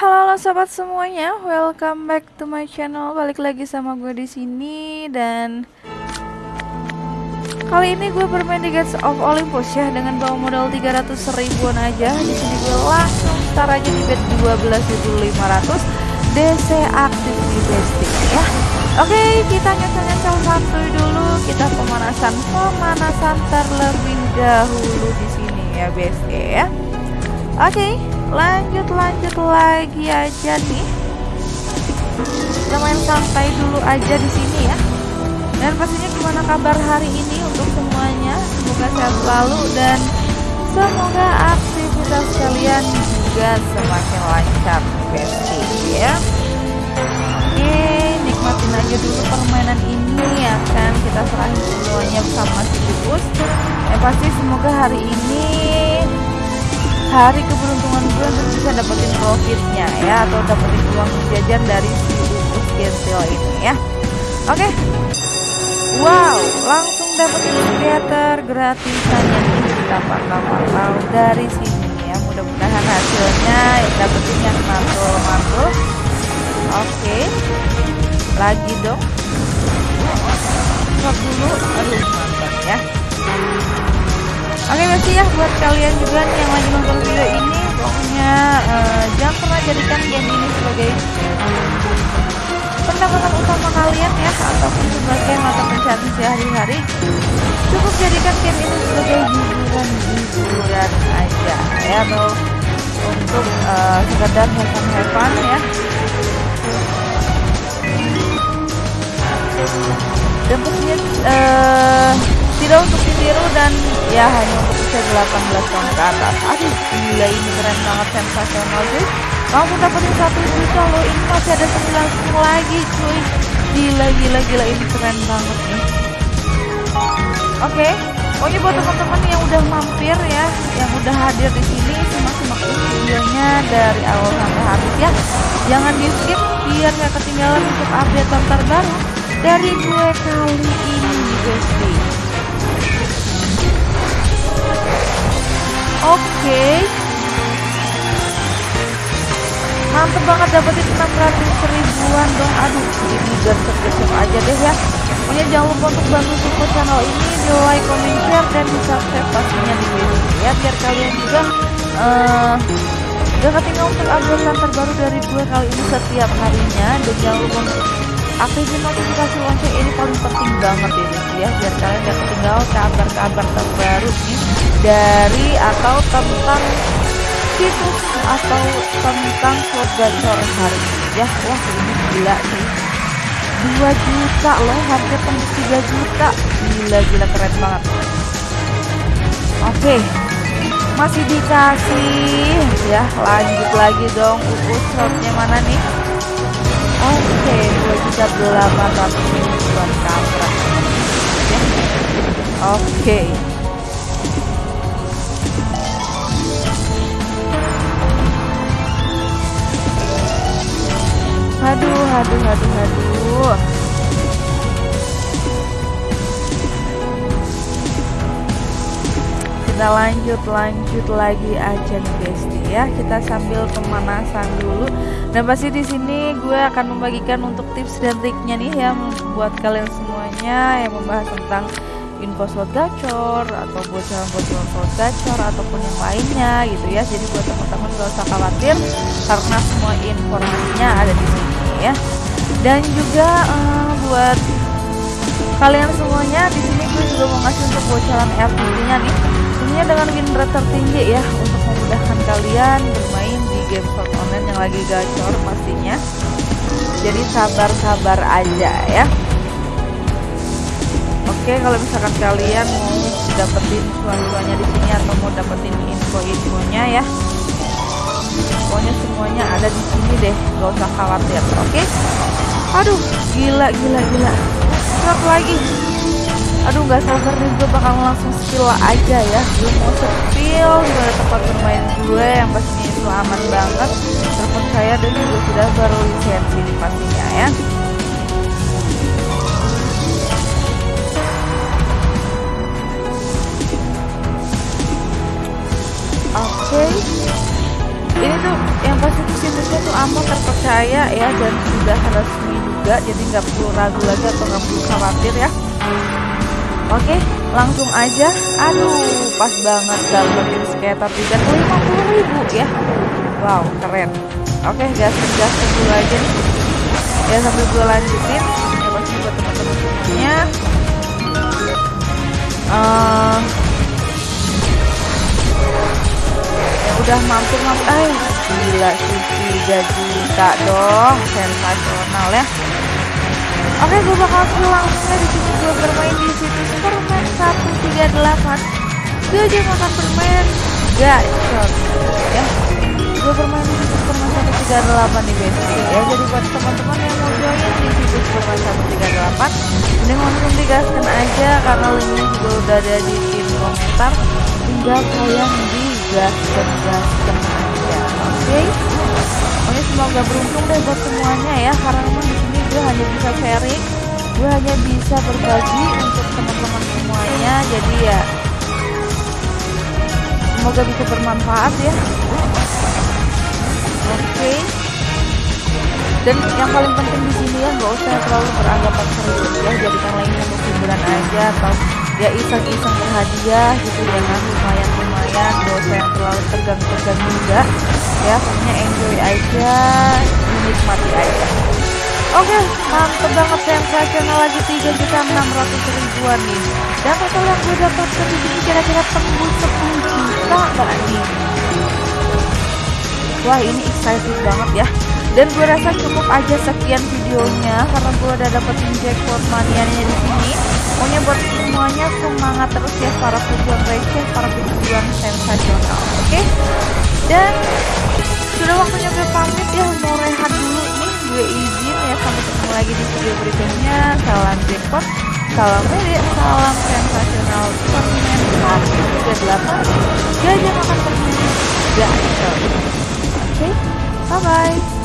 Halo, halo sobat semuanya, welcome back to my channel. Balik lagi sama gue di sini dan kali ini gue bermain di Gates of Olympus ya dengan bawa modal 300 ribuan aja. Di sini gue langsung start aja di bet 12.500 DC aktif di besting ya. Oke, kita nyesel-nyesel santuy dulu. Kita pemanasan pemanasan terlebih dahulu di sini ya, best ya. Oke, lanjut lanjut lagi aja nih. Kita main santai dulu aja di sini ya. Dan pastinya gimana kabar hari ini untuk semuanya? Semoga sehat selalu dan semoga aktivitas kalian juga semakin lancar, bestie ya. Oke, nikmatin aja dulu permainan ini ya kan. Kita serahin semuanya bersama si Bus. Ya pasti semoga hari ini hari keberuntungan gue untuk bisa dapetin profitnya ya atau dapetin uang jajan dari si ukus gentil ini ya. Oke. Okay. wow langsung dapetin skater gratisan yang kita pantau-pantau dari sini ya. Mudah-mudahan hasilnya dapetin yang mantul-mantul. Oke. Okay. lagi dong. Stop dulu aduh mantap ya Oke masih ya buat kalian juga yang lagi nonton video ini pokoknya uh, jangan pernah jadikan game ini sebagai pendapatan utama kalian ya ataupun sebagai mata pencarian sehari-hari. Cukup jadikan game ini sebagai hiburan hiburan aja ya atau untuk uh, sekedar have ya. Dan pastinya uh, tidak untuk dan ya hanya untuk usia 18 tahun ke atas. Aduh gila ini keren banget sensasional sih kamu dapetin satu juta loh ini masih ada 9 lagi cuy. Gila gila gila ini keren banget nih. Oke okay. pokoknya buat teman-teman yang udah mampir ya yang udah hadir di sini simak-simak videonya dari awal sampai habis ya. Jangan di skip biar nggak ketinggalan untuk update terbaru dari gue kali ini guys Oke. Okay. Mantep banget dapetin 600 ribuan dong. Aduh, ini gesek-gesek aja deh ya. Pokoknya jangan lupa untuk bantu support channel ini di like, comment, share, dan di subscribe pastinya di video ya. Biar kalian juga uh, gak ketinggalan untuk update terbaru dari gue kali ini setiap harinya. Dan jangan lupa untuk aktifin notifikasi lonceng ini paling penting banget ini ya. Biar kalian gak ketinggalan kabar-kabar terbaru nih dari atau tentang situs atau tentang slot gacor hari ini ya. Wah ini gila sih. 2 juta loh hampir tembus 3 juta. Gila-gila keren banget. Oke masih dikasih ya. Lanjut lagi dong ukur slotnya mana nih Oke, juta delapan ratus ribuan kampret. Ya. Oke. Aduh, aduh, aduh, aduh. Kita lanjut, lanjut lagi aja nih guys ya. Kita sambil pemanasan dulu. Dan pasti di sini gue akan membagikan untuk tips dan triknya nih ya buat kalian semuanya yang membahas tentang info slot gacor atau bocoran-bocoran slot gacor ataupun yang lainnya gitu ya. Jadi buat teman-teman gak usah khawatir karena semua informasinya ada di sini ya. Dan juga uh, buat kalian semuanya di sini gue juga mau ngasih untuk bocoran RTP nya nih tentunya dengan rate tertinggi ya untuk memudahkan kalian bermain game slot online yang lagi gacor pastinya. Jadi sabar-sabar aja ya. Oke kalau misalkan kalian mau dapetin cuan-cuannya di sini atau mau dapetin info-infonya ya. Pokoknya semuanya ada di sini deh gak usah khawatir. Oke? Aduh gila gila gila. Satu lagi aduh nggak sabar nih gue bakal langsung spill aja ya. Gue mau spill gimana tempat bermain gue yang pastinya itu aman banget. Terpercaya dan juga sudah berlisensi di pastinya ya. Oke. Okay. ini tuh yang pasti situsnya tuh aman terpercaya ya dan sudah resmi juga jadi nggak perlu ragu lagi atau nggak perlu khawatir ya oke langsung aja. Aduh pas banget dapetin lima puluh ribu ya. Wow keren. Oke gas gas dulu aja ya sambil gue lanjutin. Ya pasti buat teman-teman semuanya uh, yang udah mampir mampir ay gila sih 3 juta dong sensasional ya Oke, gue bakal langsungnya di sini gue bermain di situs permen 138. Gue aja makan permen gacor ya. Gue bermain di situs permen 138 nih guys. Ya, jadi buat teman-teman yang mau join di situs permen 138, mending langsung digaskan aja karena linknya juga udah ada di pin komentar. Tinggal kalian digaskan gaskan aja. Oke. Okay? Pokoknya semoga beruntung deh buat semuanya ya karena memang gue hanya bisa sharing. Gue hanya bisa berbagi untuk teman-teman semuanya. Jadi ya semoga bisa bermanfaat ya. Oke. Okay. dan yang paling penting di sini ya nggak usah terlalu beranggapan serius ya. Jadikan lainnya untuk hiburan aja atau ya iseng-iseng berhadiah gitu jangan lumayan-lumayan gak usah yang terlalu tegang-tegang juga ya. Pokoknya enjoy aja menikmati aja Oke, mantep banget sensasional lagi 3 juta 600 ribuan nih. Dan total yang gue dapatkan di sini kira-kira tembus 10 juta gak nih? Wah ini excited banget ya. Dan gue rasa cukup aja sekian videonya karena gue udah dapetin jackpot manianya di sini. Pokoknya buat semuanya semangat terus ya para pejuang receh, para pejuang sensasional. Oke? Okay? Dan sudah waktunya gue pamit ya mau rehat dulu nih gue izin sampai ketemu lagi di video berikutnya. Salam jackpot salam media salam sensasional permen 138 gajah makan permen gak oke okay? bye bye